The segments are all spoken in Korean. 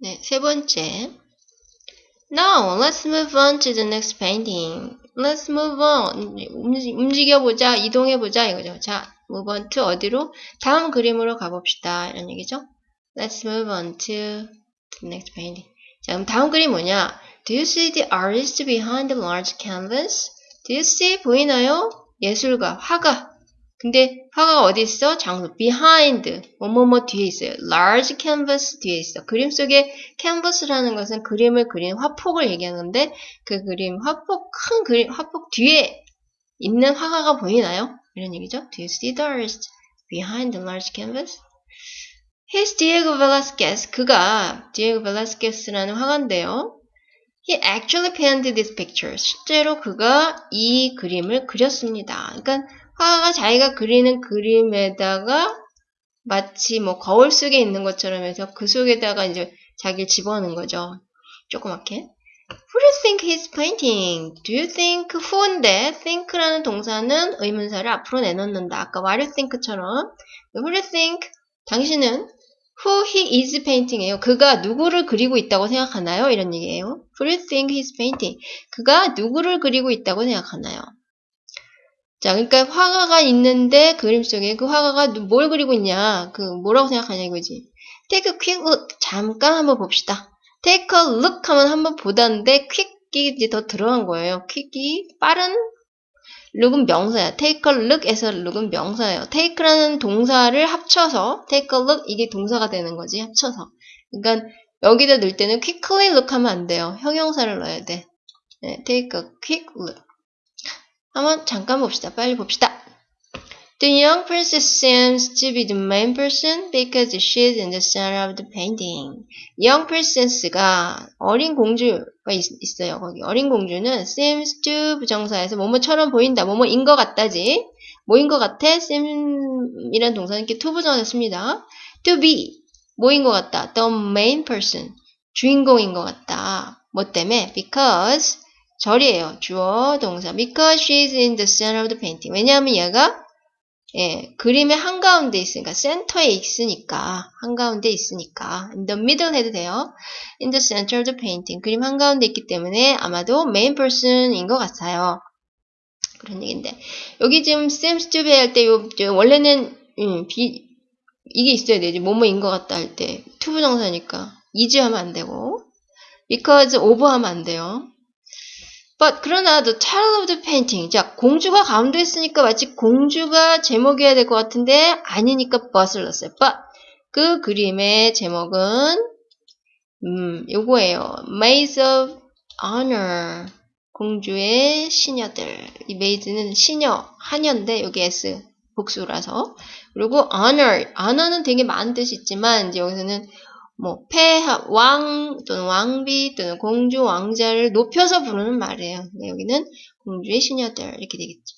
네, 세 번째. Now, let's move on to the next painting. Let's move on. 움직여보자, 이동해보자, 이거죠. 자, move on to 어디로? 다음 그림으로 가봅시다. 이런 얘기죠. Let's move on to the next painting. 자, 그럼 다음 그림 뭐냐? Do you see the artist behind the large canvas? Do you see? 보이나요? 예술가, 화가. 근데 화가 어디 있어? 장소 behind 뭐뭐뭐 뒤에 있어요. large canvas 뒤에 있어. 그림 속에 canvas라는 것은 그림을 그린 화폭을 얘기하는데 그 그림 화폭 큰 그림 화폭 뒤에 있는 화가가 보이나요? 이런 얘기죠. Do you see the artist behind the large canvas? He's Diego Velázquez. 그가 Diego Velázquez라는 화가인데요. He actually painted this picture. 실제로 그가 이 그림을 그렸습니다. 그러니까 화가가 자기가 그리는 그림에다가 마치 뭐 거울 속에 있는 것처럼 해서 그 속에다가 이제 자기를 집어넣는 거죠. 조그맣게. Who do you think he's painting? Do you think who인데 think라는 동사는 의문사를 앞으로 내놓는다. 아까 what do you think처럼 Who do you think? 당신은 who he is painting이에요. 그가 누구를 그리고 있다고 생각하나요? 이런 얘기예요. Who do you think he's painting? 그가 누구를 그리고 있다고 생각하나요? 자, 그러니까 화가가 있는데 그림 속에 그 화가가 뭘 그리고 있냐? 그 뭐라고 생각하냐 이거지. Take a quick look. 잠깐 한번 봅시다. Take a look 하면 한번 보다는데 quick이 이제 더 들어간 거예요. quick이 빠른 look은 명사야. take a look에서 look은 명사예요. take라는 동사를 합쳐서 take a look 이게 동사가 되는 거지. 합쳐서. 그러니까 여기다 넣을 때는 quickly look 하면 안 돼요. 형용사를 넣어야 돼. 네, take a quick look. 한번 잠깐 봅시다. 빨리 봅시다. The young princess seems to be the main person because she is in the center of the painting. young princess가 어린 공주가 있, 어요 거기 어린 공주는 seems to 부정사에서 뭐뭐처럼 보인다. 뭐뭐인 것 같다지. 뭐인 것 같아? seem이란 동사는 이렇게 to 부정사 씁니다. to be 뭐인 것 같다. the main person 주인공인 것 같다. 뭐 때문에? because 절이에요. 주어, 동사. Because she's in the center of the painting. 왜냐하면 얘가 예, 그림의 한가운데 있으니까 센터에 있으니까 한가운데 있으니까 in the middle 해도 돼요. in the center of the painting. 그림 한가운데 있기 때문에 아마도 main person인 것 같아요. 그런 얘기인데 여기 지금 seems to be 할 때 원래는 음, 비, 이게 있어야 되지 뭐뭐인 것 같다 할때 to 부정사니까 is 하면 안 되고 because of 하면 안 돼요. But 그러나 the title of the painting. 자, 공주가 가운데 있으니까 마치 공주가 제목이어야 될 것 같은데 아니니까 but을 넣었어요. But 그 그림의 제목은 음, 요거예요. Maids of Honor. 공주의 시녀들. 이 maid는 시녀, 하녀인데 여기 S 복수라서. 그리고 honor. honor는 되게 많은 뜻이 있지만 이제 여기서는 뭐 폐하, 왕 또는 왕비 또는 공주, 왕자를 높여서 부르는 말이에요. 네, 여기는 공주의 시녀들 이렇게 되겠죠.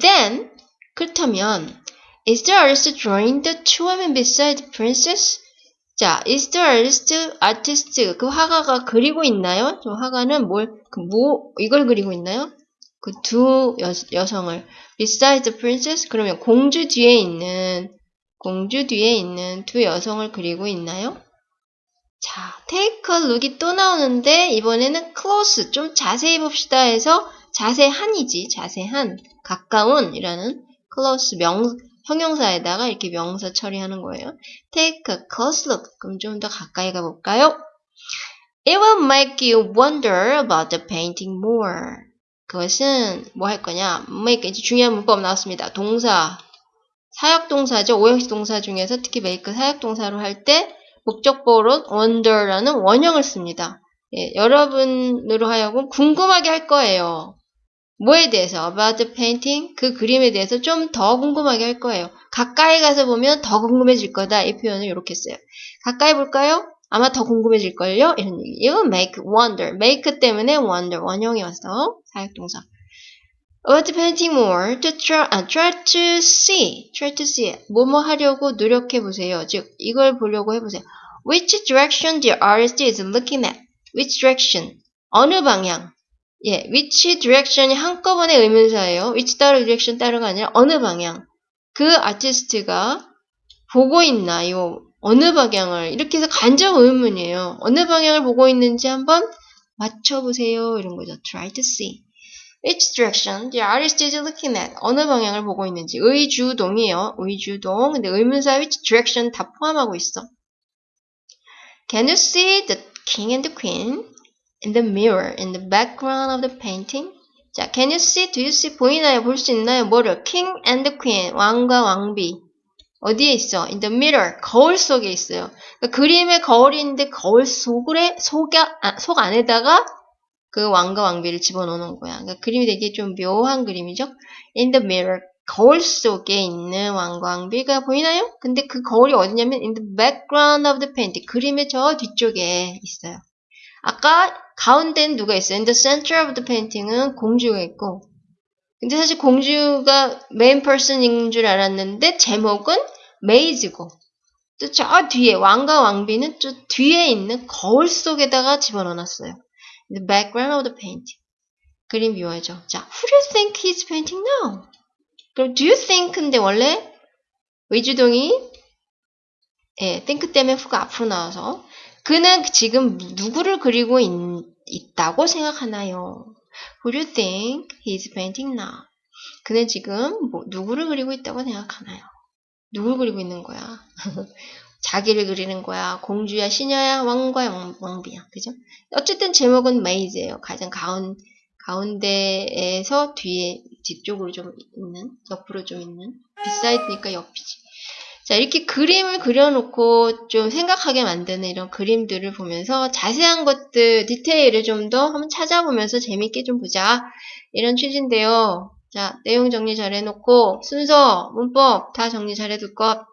Then 그렇다면 Is the artist drawing the two women beside the princess? 자, is the artist, artist 그 화가가 그리고 있나요? 저 화가는 뭘, 그 뭐, 이걸 그리고 있나요? 그 두 여성을 beside the princess? 그러면 공주 뒤에 있는 공주 뒤에 있는 두 여성을 그리고 있나요? 자, take a look이 또 나오는데 이번에는 close, 좀 자세히 봅시다 해서 자세한이지, 자세한, 가까운 이라는 close 명, 형용사에다가 이렇게 명사 처리하는 거예요. take a close look, 그럼 좀 더 가까이 가볼까요? It will make you wonder about the painting more. 그것은 뭐 할 거냐? make, 이제 중요한 문법 나왔습니다. 동사, 사역동사죠. 오형식 동사 중에서 특히 make 사역동사로 할 때 목적보로 wonder라는 원형을 씁니다. 예, 여러분으로 하여금 궁금하게 할 거예요. 뭐에 대해서? about the painting? 그 그림에 대해서 좀 더 궁금하게 할 거예요. 가까이 가서 보면 더 궁금해질 거다. 이 표현을 이렇게 써요. 가까이 볼까요? 아마 더 궁금해질걸요? 이런 얘기. 이거 make, wonder. make 때문에 wonder. 원형이 와서 사역동사. About painting more to try, uh, try to see, try to see. 뭐뭐 하려고 노력해 보세요. 즉 이걸 보려고 해보세요. Which direction the artist is looking at? Which direction? 어느 방향? 예, which direction이 한꺼번에 의문사예요. which 따로 direction 따로가 아니라 어느 방향. 그 아티스트가 보고 있나요? 어느 방향을 이렇게 해서 간접 의문이에요. 어느 방향을 보고 있는지 한번 맞춰보세요. 이런 거죠. Try to see. Which direction the artist is looking at? 어느 방향을 보고 있는지. 의주동이에요. 의주동. 근데 의문사 which direction 다 포함하고 있어. Can you see the king and the queen in the mirror in the background of the painting? 자, can you see? Do you see? 보이나요? 볼 수 있나요? 뭐를? King and the queen. 왕과 왕비. 어디에 있어? In the mirror. 거울 속에 있어요. 그러니까 그림의 거울인데 거울 속에, 속, 아, 속 안에다가 그 왕과 왕비를 집어넣는 거야. 그러니까 그림이 되게 좀 묘한 그림이죠. In the mirror. 거울 속에 있는 왕과 왕비가 보이나요? 근데 그 거울이 어디냐면 in the background of the painting. 그림의 저 뒤쪽에 있어요. 아까 가운데는 누가 있어요? In the center of the painting은 공주가 있고 근데 사실 공주가 메인 퍼슨인 줄 알았는데 제목은 메이즈고 또 저 뒤에 왕과 왕비는 저 뒤에 있는 거울 속에다가 집어넣어놨어요. The background of the painting. 그림 묘하죠. 자, who do you think he's painting now? 그럼 do you think 근데 원래 의주동이 예, think 때문에 후가 앞으로 나와서 그는 지금 누구를 그리고 있, 있다고 생각하나요? Who do you think he's painting now? 그는 지금 뭐, 누구를 그리고 있다고 생각하나요? 누굴 그리고 있는 거야? 자기를 그리는 거야? 공주야, 시녀야, 왕과 왕, 왕비야. 그죠? 어쨌든 제목은 메이즈예요. 가장 가운, 가운데에서 뒤에, 뒤쪽으로 좀 있는, 옆으로 좀 있는. 비사이드니까 옆이지. 자, 이렇게 그림을 그려놓고 좀 생각하게 만드는 이런 그림들을 보면서 자세한 것들, 디테일을 좀 더 한번 찾아보면서 재밌게 좀 보자. 이런 취지인데요. 자, 내용 정리 잘 해놓고, 순서, 문법 다 정리 잘 해둘 것.